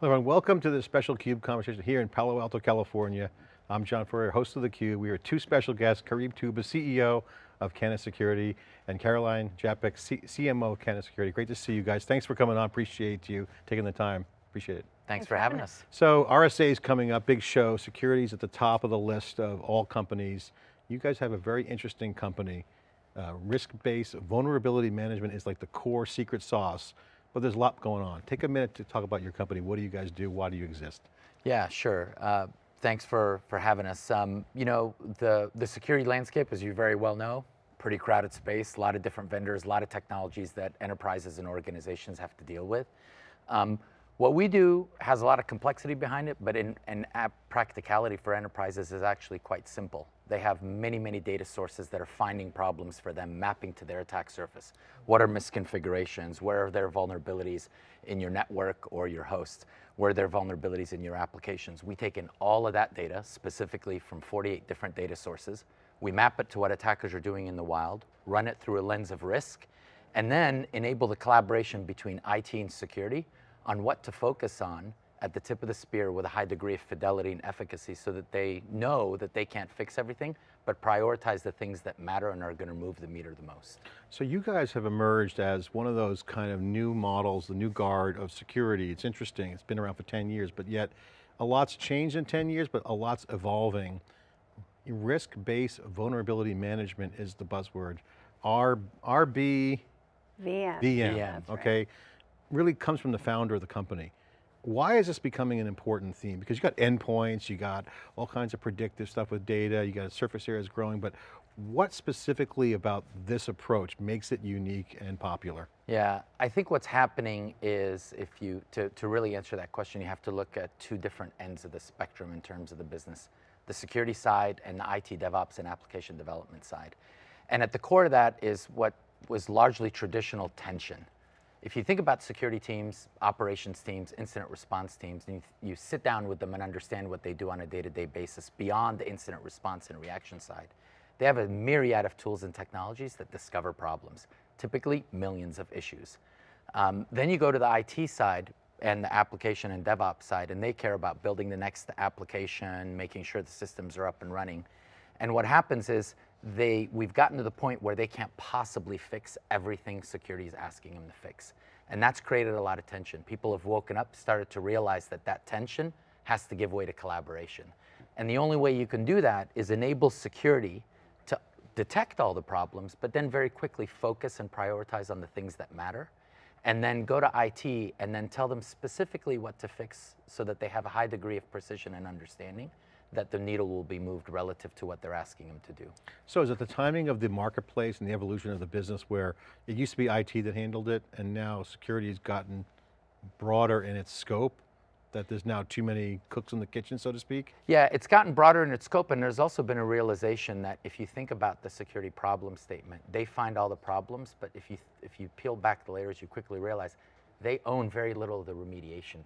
Hello everyone, welcome to this special CUBE conversation here in Palo Alto, California. I'm John Furrier, host of theCUBE. We are two special guests, Karim Toubba, CEO of Kenna Security, and Caroline Japek, C CMO of Kenna Security. Great to see you guys. Thanks for coming on, appreciate you taking the time, appreciate it. Thanks, Thanks for having us. us. So RSA is coming up, big show, security's at the top of the list of all companies. You guys have a very interesting company. Uh, Risk-based vulnerability management is like the core secret sauce but there's a lot going on. Take a minute to talk about your company. What do you guys do? Why do you exist? Yeah, sure. Uh, thanks for, for having us. Um, you know, the, the security landscape, as you very well know, pretty crowded space, a lot of different vendors, a lot of technologies that enterprises and organizations have to deal with. Um, what we do has a lot of complexity behind it, but in, in practicality for enterprises is actually quite simple. They have many, many data sources that are finding problems for them, mapping to their attack surface. What are misconfigurations? Where are there vulnerabilities in your network or your host? Where are there vulnerabilities in your applications? We take in all of that data, specifically from 48 different data sources. We map it to what attackers are doing in the wild, run it through a lens of risk, and then enable the collaboration between IT and security on what to focus on at the tip of the spear with a high degree of fidelity and efficacy so that they know that they can't fix everything, but prioritize the things that matter and are going to move the meter the most. So you guys have emerged as one of those kind of new models, the new guard of security. It's interesting, it's been around for 10 years, but yet a lot's changed in 10 years, but a lot's evolving. Risk-based vulnerability management is the buzzword. R, RB, VM. VM, okay. Right really comes from the founder of the company. Why is this becoming an important theme? Because you got endpoints, you got all kinds of predictive stuff with data, you got surface areas growing, but what specifically about this approach makes it unique and popular? Yeah, I think what's happening is if you, to, to really answer that question, you have to look at two different ends of the spectrum in terms of the business. The security side and the IT DevOps and application development side. And at the core of that is what was largely traditional tension. If you think about security teams, operations teams, incident response teams, and you, you sit down with them and understand what they do on a day-to-day -day basis beyond the incident response and reaction side, they have a myriad of tools and technologies that discover problems, typically millions of issues. Um, then you go to the IT side and the application and DevOps side, and they care about building the next application, making sure the systems are up and running. And what happens is they, we've gotten to the point where they can't possibly fix everything security is asking them to fix. And that's created a lot of tension. People have woken up, started to realize that that tension has to give way to collaboration. And the only way you can do that is enable security to detect all the problems, but then very quickly focus and prioritize on the things that matter. And then go to IT and then tell them specifically what to fix so that they have a high degree of precision and understanding that the needle will be moved relative to what they're asking them to do. So is it the timing of the marketplace and the evolution of the business where it used to be IT that handled it and now security has gotten broader in its scope? That there's now too many cooks in the kitchen, so to speak? Yeah, it's gotten broader in its scope and there's also been a realization that if you think about the security problem statement, they find all the problems, but if you, if you peel back the layers, you quickly realize they own very little of the remediation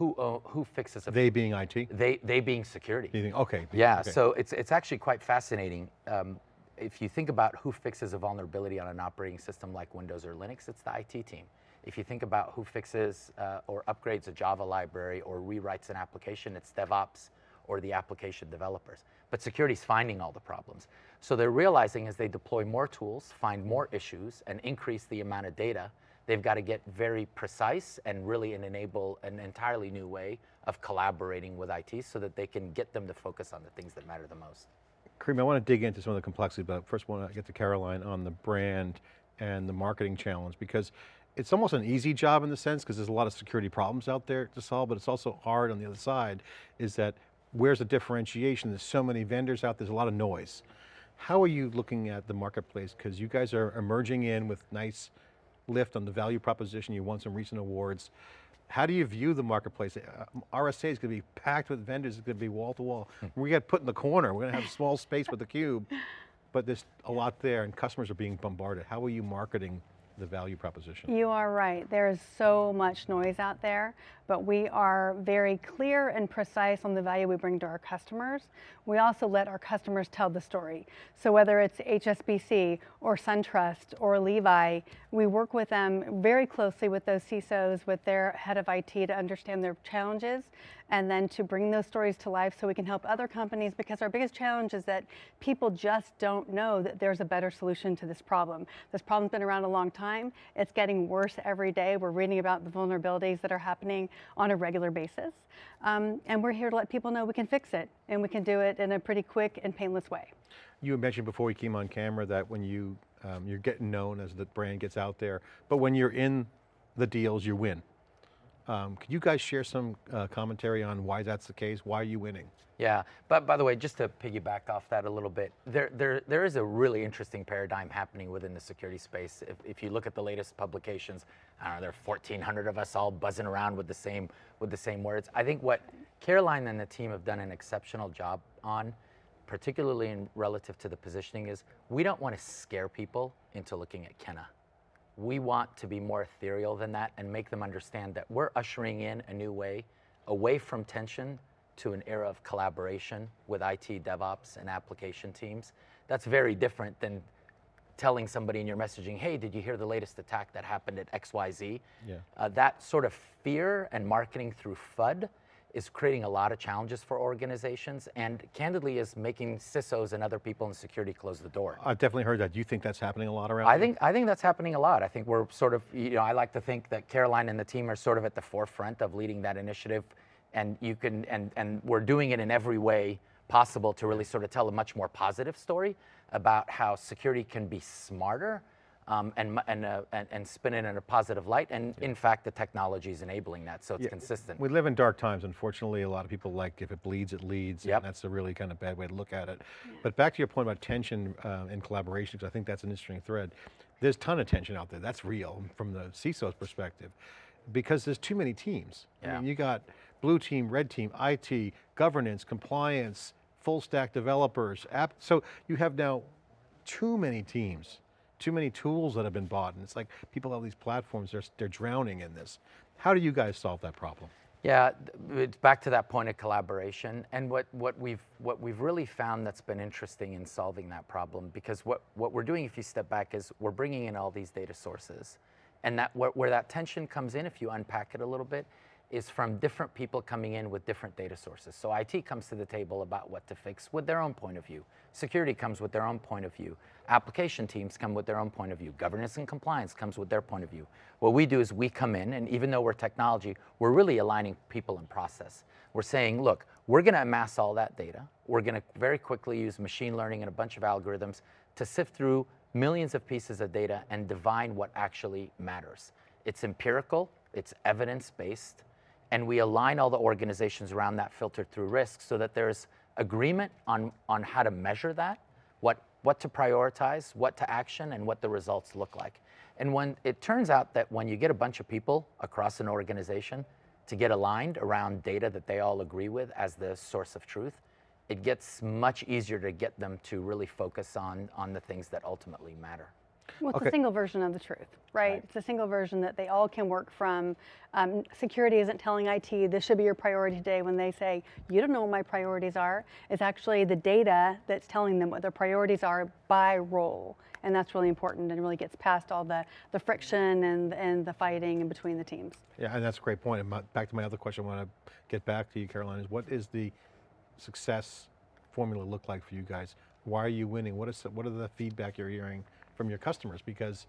who, uh, who fixes it? They being IT? They, they being security. Being, okay. Yeah, okay. so it's, it's actually quite fascinating. Um, if you think about who fixes a vulnerability on an operating system like Windows or Linux, it's the IT team. If you think about who fixes uh, or upgrades a Java library or rewrites an application, it's DevOps or the application developers. But security's finding all the problems. So they're realizing as they deploy more tools, find more issues, and increase the amount of data, They've got to get very precise and really enable an entirely new way of collaborating with IT so that they can get them to focus on the things that matter the most. Karim, I want to dig into some of the complexity, but first I want to get to Caroline on the brand and the marketing challenge because it's almost an easy job in the sense because there's a lot of security problems out there to solve, but it's also hard on the other side is that where's the differentiation? There's so many vendors out, there, there's a lot of noise. How are you looking at the marketplace? Because you guys are emerging in with nice lift on the value proposition. You won some recent awards. How do you view the marketplace? Uh, RSA is going to be packed with vendors. It's going to be wall to wall. Hmm. We get put in the corner. We're going to have small space with the cube, but there's a lot there and customers are being bombarded. How are you marketing the value proposition? You are right. There is so much noise out there, but we are very clear and precise on the value we bring to our customers. We also let our customers tell the story. So whether it's HSBC or SunTrust or Levi, we work with them very closely with those CISOs, with their head of IT to understand their challenges and then to bring those stories to life so we can help other companies because our biggest challenge is that people just don't know that there's a better solution to this problem. This problem's been around a long time. It's getting worse every day. We're reading about the vulnerabilities that are happening on a regular basis. Um, and we're here to let people know we can fix it and we can do it in a pretty quick and painless way. You mentioned before we came on camera that when you, um, you're getting known as the brand gets out there, but when you're in the deals, you win. Um, could you guys share some uh, commentary on why that's the case? Why are you winning? Yeah, but by the way, just to piggyback off that a little bit, there, there, there is a really interesting paradigm happening within the security space. If, if you look at the latest publications, I don't know, there are 1,400 of us all buzzing around with the same, with the same words. I think what Caroline and the team have done an exceptional job on, particularly in relative to the positioning, is we don't want to scare people into looking at Kenna we want to be more ethereal than that and make them understand that we're ushering in a new way away from tension to an era of collaboration with IT, DevOps, and application teams. That's very different than telling somebody in your messaging, hey, did you hear the latest attack that happened at XYZ? Yeah. Uh, that sort of fear and marketing through FUD is creating a lot of challenges for organizations and candidly is making CISOs and other people in security close the door. I've definitely heard that. Do you think that's happening a lot around I think, I think that's happening a lot. I think we're sort of, you know, I like to think that Caroline and the team are sort of at the forefront of leading that initiative and you can, and, and we're doing it in every way possible to really sort of tell a much more positive story about how security can be smarter um, and, and, uh, and, and, spin it in a positive light. And yeah. in fact, the technology is enabling that, so it's yeah. consistent. We live in dark times, unfortunately. A lot of people like, if it bleeds, it leads. Yep. And that's a really kind of bad way to look at it. Yeah. But back to your point about tension uh, and collaboration, because I think that's an interesting thread. There's a ton of tension out there, that's real from the CISO's perspective, because there's too many teams. Yeah. I mean, you got blue team, red team, IT, governance, compliance, full stack developers, app. So you have now too many teams too many tools that have been bought and it's like people have these platforms, they're, they're drowning in this. How do you guys solve that problem? Yeah, it's back to that point of collaboration. And what, what, we've, what we've really found that's been interesting in solving that problem, because what, what we're doing if you step back is we're bringing in all these data sources. And that, where, where that tension comes in, if you unpack it a little bit, is from different people coming in with different data sources. So IT comes to the table about what to fix with their own point of view. Security comes with their own point of view. Application teams come with their own point of view. Governance and compliance comes with their point of view. What we do is we come in, and even though we're technology, we're really aligning people and process. We're saying, look, we're going to amass all that data. We're going to very quickly use machine learning and a bunch of algorithms to sift through millions of pieces of data and divine what actually matters. It's empirical, it's evidence-based, and we align all the organizations around that filter through risk so that there's agreement on, on how to measure that, what, what to prioritize, what to action, and what the results look like. And when it turns out that when you get a bunch of people across an organization to get aligned around data that they all agree with as the source of truth, it gets much easier to get them to really focus on, on the things that ultimately matter. Well, it's okay. a single version of the truth, right? right? It's a single version that they all can work from. Um, security isn't telling IT, this should be your priority today when they say, you don't know what my priorities are. It's actually the data that's telling them what their priorities are by role. And that's really important and really gets past all the, the friction and, and the fighting in between the teams. Yeah, and that's a great point. And my, back to my other question, I want to get back to you, Caroline, is what is the success formula look like for you guys? Why are you winning? What is what are the feedback you're hearing from your customers because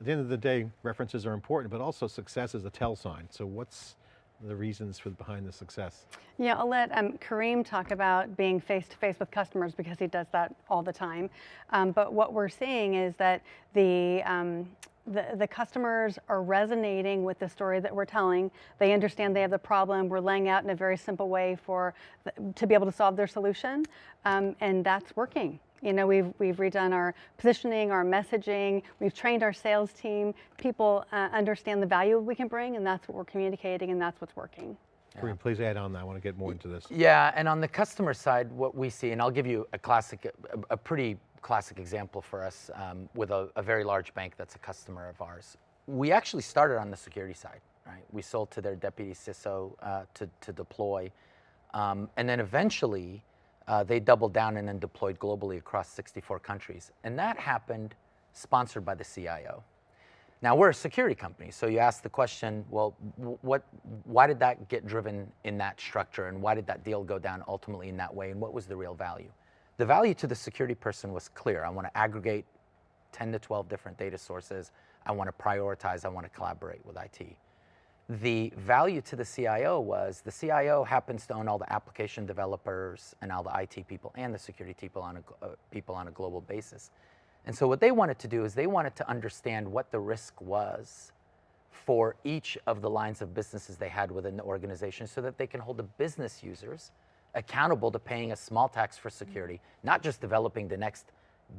at the end of the day, references are important, but also success is a tell sign. So what's the reasons for behind the success? Yeah, I'll let um, Karim talk about being face-to-face with customers because he does that all the time. Um, but what we're seeing is that the, um, the, the, customers are resonating with the story that we're telling. They understand they have the problem. We're laying out in a very simple way for to be able to solve their solution, um, and that's working. You know, we've, we've redone our positioning, our messaging, we've trained our sales team. People uh, understand the value we can bring and that's what we're communicating and that's what's working. Karim, please add on that. I want to get more into this. Yeah, and on the customer side, what we see, and I'll give you a classic, a, a pretty classic example for us um, with a, a very large bank that's a customer of ours. We actually started on the security side. right? We sold to their deputy CISO uh, to, to deploy. Um, and then eventually, uh, they doubled down and then deployed globally across 64 countries. And that happened sponsored by the CIO. Now we're a security company, so you ask the question, well, what, why did that get driven in that structure, and why did that deal go down ultimately in that way, and what was the real value? The value to the security person was clear. I want to aggregate 10 to 12 different data sources. I want to prioritize. I want to collaborate with IT. The value to the CIO was the CIO happens to own all the application developers and all the IT people and the security people on a, uh, people on a global basis. And so what they wanted to do is they wanted to understand what the risk was for each of the lines of businesses they had within the organization so that they can hold the business users accountable to paying a small tax for security, not just developing the next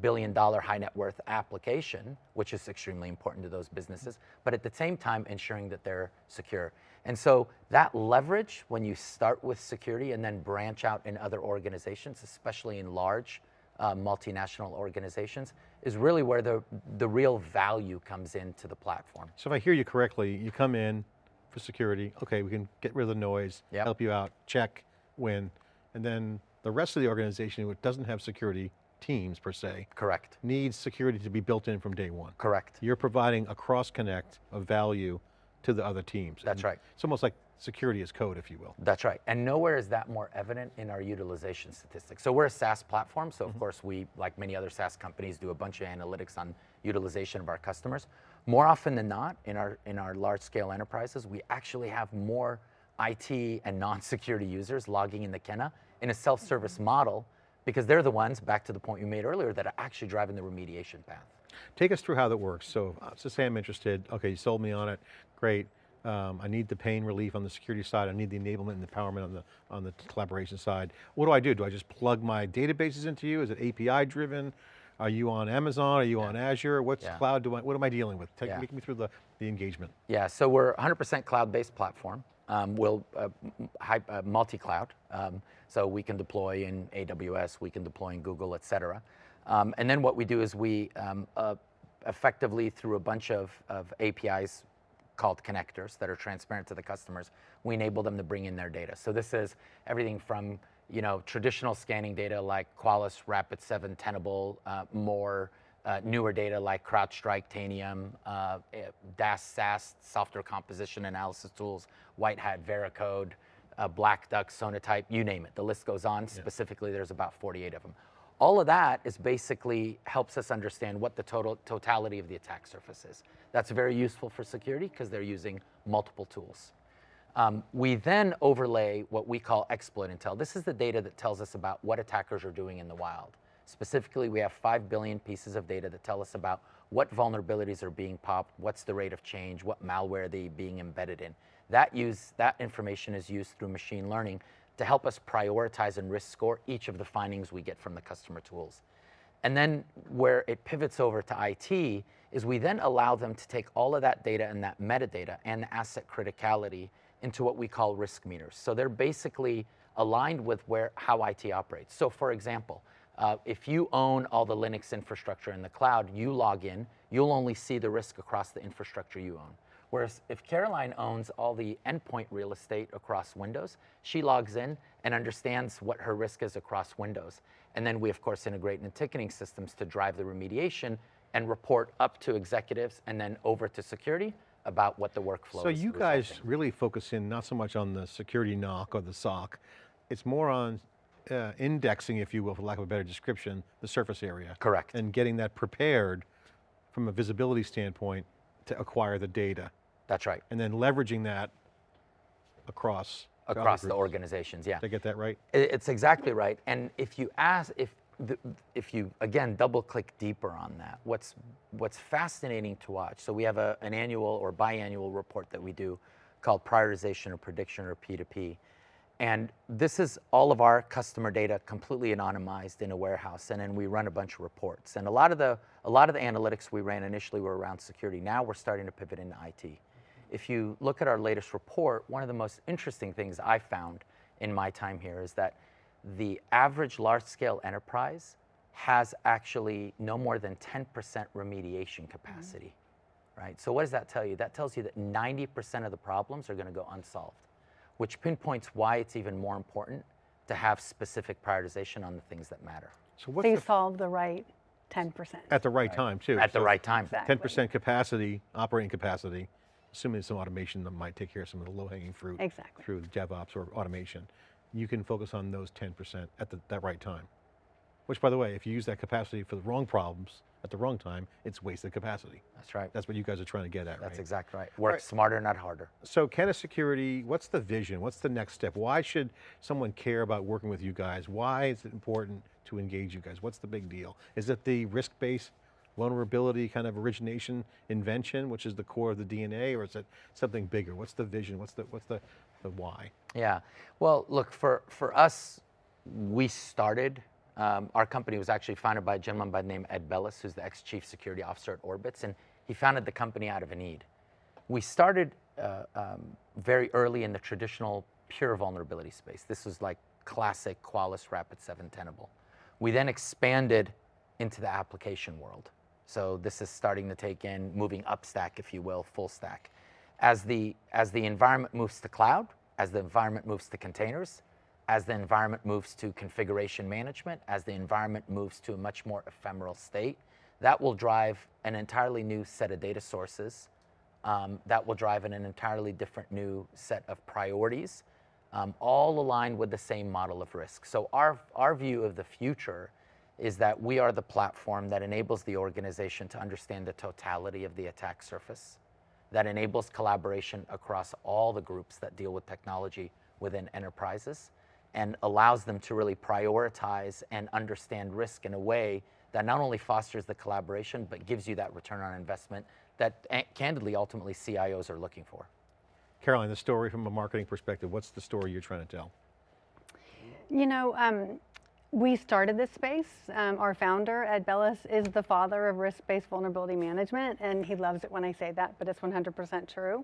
billion dollar high net worth application, which is extremely important to those businesses, but at the same time ensuring that they're secure. And so that leverage, when you start with security and then branch out in other organizations, especially in large uh, multinational organizations, is really where the, the real value comes into the platform. So if I hear you correctly, you come in for security, okay, we can get rid of the noise, Yep. help you out, check, win, and then the rest of the organization, which doesn't have security teams per se, Correct, needs security to be built in from day one. correct. You're providing a cross connect of value to the other teams. That's And right. It's almost like security as code, if you will. That's right. And nowhere is that more evident in our utilization statistics. So we're a SaaS platform. So, Mm-hmm. of course, we, like many other SaaS companies, do a bunch of analytics on utilization of our customers. More often than not, in our, in our large scale enterprises, we actually have more IT and non security users logging in the Kenna in a self service model because they're the ones, back to the point you made earlier, that are actually driving the remediation path. Take us through how that works. So, uh, so say I'm interested, okay, you sold me on it, great. Um, I need the pain relief on the security side. I need the enablement and empowerment on the, on the collaboration side. What do I do? Do I just plug my databases into you? Is it API driven? Are you on Amazon? Are you on Azure? What's Yeah. cloud do I, what am I dealing with? Take, Yeah. Me through the, the engagement. Yeah, so we're 100% cloud-based platform. Um, we'll uh, uh, multi-cloud, um, so we can deploy in AWS, we can deploy in Google, et cetera. Um, and then what we do is we um, uh, effectively, through a bunch of, of APIs called connectors that are transparent to the customers, we enable them to bring in their data. So this is everything from you know traditional scanning data like Qualys, Rapid7, Tenable, uh, more uh, newer data like CrowdStrike, Tanium, uh, eh, DAST, SAST, software composition analysis tools, WhiteHat, Veracode, uh, Black Duck, Sonatype, you name it. The list goes on. Specifically, there's about 48 of them. All of that is basically helps us understand what the total totality of the attack surface is. That's very useful for security because they're using multiple tools. Um, we then overlay what we call exploit intel. This is the data that tells us about what attackers are doing in the wild. Specifically, we have 5 billion pieces of data that tell us about what vulnerabilities are being popped, what's the rate of change, what malware they being embedded in. That, use, that information is used through machine learning to help us prioritize and risk score each of the findings we get from the customer tools. And then where it pivots over to IT is we then allow them to take all of that data and that metadata and the asset criticality into what we call risk meters. So they're basically aligned with where how IT operates. So for example, uh, if you own all the Linux infrastructure in the cloud, you log in, you'll only see the risk across the infrastructure you own. Whereas if Caroline owns all the endpoint real estate across Windows, she logs in and understands what her risk is across Windows. And then we, of course, integrate in the ticketing systems to drive the remediation and report up to executives and then over to security about what the workflow So is. you guys really focus in not so much on the security NOC or the SOC, it's more on uh, indexing, if you will, for lack of a better description, the surface area. Correct. And getting that prepared from a visibility standpoint to acquire the data. That's right. And then leveraging that across. Across the organizations, yeah. Did I get that right? It's exactly right. And if you ask, if the, if you again double click deeper on that, what's what's fascinating to watch. So we have a, an annual or biannual report that we do called prioritization or prediction or P2P. And this is all of our customer data completely anonymized in a warehouse, and then we run a bunch of reports. And a lot of the a lot of the analytics we ran initially were around security. Now we're starting to pivot into IT. If you look at our latest report, one of the most interesting things I found in my time here is that the average large-scale enterprise has actually no more than 10% remediation capacity. right? So what does that tell you? That tells you that 90% of the problems are going to go unsolved, which pinpoints why it's even more important to have specific prioritization on the things that matter So what's So you the, solve the right 10%. at the right time too? at the right time. Exactly. 10% capacity, operating capacity, assuming some automation that might take care of some of the low hanging fruit. Exactly. Through DevOps or automation. You can focus on those 10% at the, that right time. Which by the way, if you use that capacity for the wrong problems at the wrong time, it's wasted capacity. That's right. That's what you guys are trying to get at, That's right? exactly right. Work smarter, not harder. So Kenna Security, what's the vision? What's the next step? Why should someone care about working with you guys? Why is it important to engage you guys? What's the big deal? Is it the risk-based vulnerability kind of origination invention, which is the core of the DNA, or is it something bigger? What's the vision? What's the, what's the, the why? Yeah. Well, look, for, for us, we started, um, our company was actually founded by a gentleman by the name Ed Bellis, who's the ex-chief security officer at Orbitz, and he founded the company out of a need. We started uh, um, very early in the traditional pure vulnerability space. This was like classic Qualys Rapid7 Tenable. We then expanded into the application world. So this is starting to take in moving up stack, if you will, full stack. As the, as the environment moves to cloud, as the environment moves to containers, as the environment moves to configuration management, as the environment moves to a much more ephemeral state, that will drive an entirely new set of data sources. Um, that will drive an, an entirely different new set of priorities, um, all aligned with the same model of risk. So our, our view of the future is that we are the platform that enables the organization to understand the totality of the attack surface, that enables collaboration across all the groups that deal with technology within enterprises, and allows them to really prioritize and understand risk in a way that not only fosters the collaboration, but gives you that return on investment that eh, candidly, ultimately CIOs are looking for. Caroline, the story from a marketing perspective, what's the story you're trying to tell? You know, um, we started this space. Um, our founder, Ed Bellis, is the father of risk-based vulnerability management, and he loves it when I say that, but it's 100% true.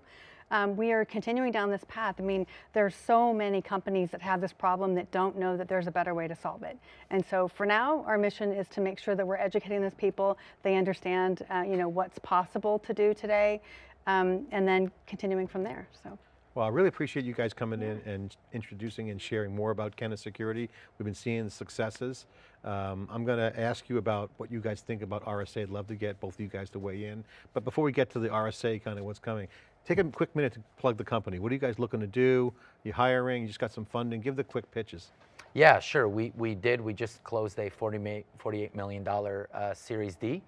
Um, we are continuing down this path. I mean, there's so many companies that have this problem that don't know that there's a better way to solve it. And so for now, our mission is to make sure that we're educating those people, they understand, uh, you know, what's possible to do today, um, and then continuing from there, so. Well, I really appreciate you guys coming in and introducing and sharing more about Kenna Security. We've been seeing the successes. Um, I'm going to ask you about what you guys think about RSA. I'd love to get both of you guys to weigh in. But before we get to the RSA, kind of what's coming, take a quick minute to plug the company. What are you guys looking to do? You hiring, you just got some funding. Give the quick pitches. Yeah, sure. We, we did. We just closed a 40 ma- $48 million uh, Series D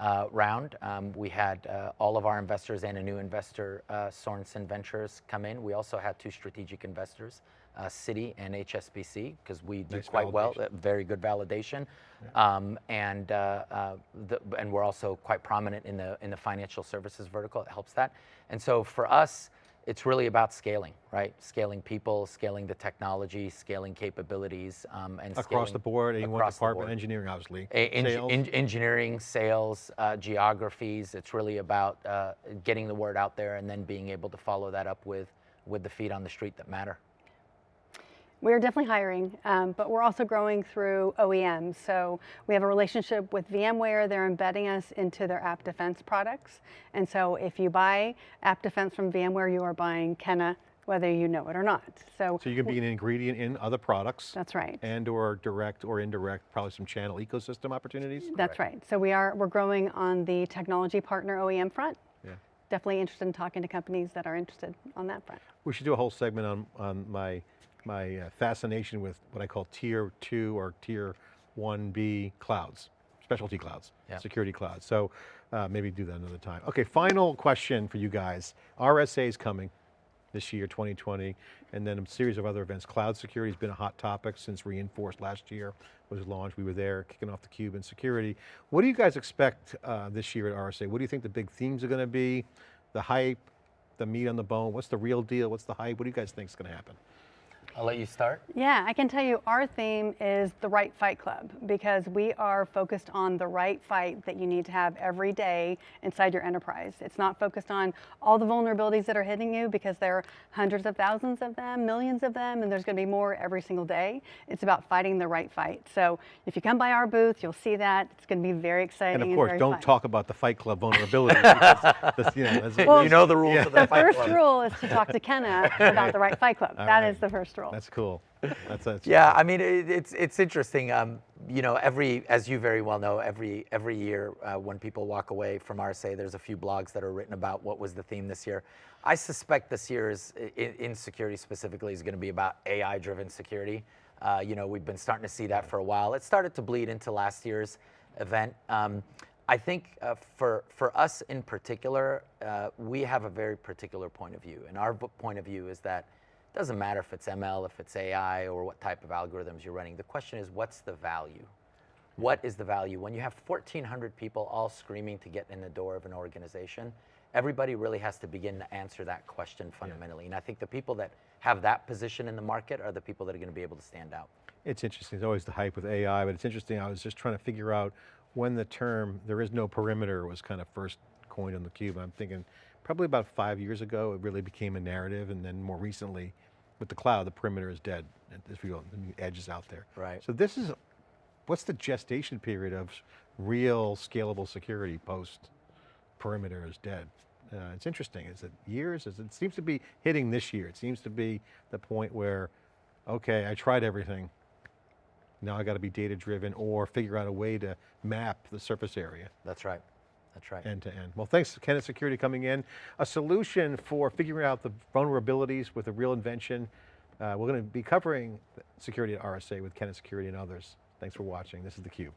uh, round. Um, we had uh, all of our investors and a new investor, uh, Sorenson Ventures, come in. We also had two strategic investors, uh, Citi and HSBC, because we do Nice quite well. validation. uh, Very good validation, um, and uh, uh, the, and we're also quite prominent in the in the financial services vertical. It helps that. And so for us, it's really about scaling, right? Scaling people, scaling the technology, scaling capabilities, um, and Across the board, anyone across department, board. engineering obviously. Eng- Sales. en- engineering, sales, uh, geographies. It's really about uh, getting the word out there and then being able to follow that up with with the feet on the street that matter. We're definitely hiring, um, but we're also growing through OEMs. So we have a relationship with VMware. They're embedding us into their AppDefense products. And so if you buy AppDefense from VMware, you are buying Kenna, whether you know it or not. So, So you can be an ingredient in other products. that's right. And or direct or indirect, probably some channel ecosystem opportunities. That's right. So we are we're growing on the technology partner OEM front. Yeah. Definitely interested in talking to companies that are interested on that front. We should do a whole segment on, on my, my uh, fascination with what I call tier two or tier 1B clouds, specialty clouds, Yeah. security clouds. So uh, maybe do that another time. Okay, final question for you guys. RSA is coming this year, 2020, and then a series of other events. Cloud security has been a hot topic since Reinforced last year was launched. We were there kicking off the cube in security. What do you guys expect uh, this year at RSA? What do you think the big themes are going to be? The hype, the meat on the bone? What's the real deal? What's the hype? What do you guys think is going to happen? I'll let you start. Yeah, I can tell you our theme is the right fight club because we are focused on the right fight that you need to have every day inside your enterprise. It's not focused on all the vulnerabilities that are hitting you because there are hundreds of thousands of them, millions of them, and there's going to be more every single day. It's about fighting the right fight. So if you come by our booth, you'll see that. It's going to be very exciting. And of course, very don't fun. talk about the Fight Club vulnerability. because that's, you know, Well, you know the rules of the The Fight first Club. rule is to talk to Kenna about the right fight club. All That is right. the first rule. That's cool. That's, that's Yeah, I mean, it, it's it's interesting. Um, you know, every as you very well know, every every year uh, when people walk away from RSA, there's a few blogs that are written about what was the theme this year. I suspect this year's in, in security specifically is going to be about AI-driven security. Uh, you know, we've been starting to see that for a while. It started to bleed into last year's event. Um, I think uh, for for us in particular, uh, we have a very particular point of view, and our point of view is that doesn't matter if it's ML, if it's AI, or what type of algorithms you're running. The question is, what's the value? What is the value? When you have 1,400 people all screaming to get in the door of an organization, everybody really has to begin to answer that question fundamentally. And I think the people that have that position in the market are the people that are going to be able to stand out. It's interesting, it's always the hype with AI, but it's interesting, I was just trying to figure out when the term, there is no perimeter was kind of first coined on the cube. I'm thinking probably about five years ago, it really became a narrative, and then more recently, with the cloud, the perimeter is dead, if you will, the edge is out there. Right. So this is, what's the gestation period of real scalable security post perimeter is dead? Uh, it's interesting, is it years? Is it, it seems to be hitting this year. It seems to be the point where, okay, I tried everything, now I got to be data driven or figure out a way to map the surface area That's right. That's right. end to end. Well, thanks to Kenna Security coming in. A solution for figuring out the vulnerabilities with a real invention. Uh, we're going to be covering security at RSA with Kenna Security and others. Thanks for watching. This is theCUBE.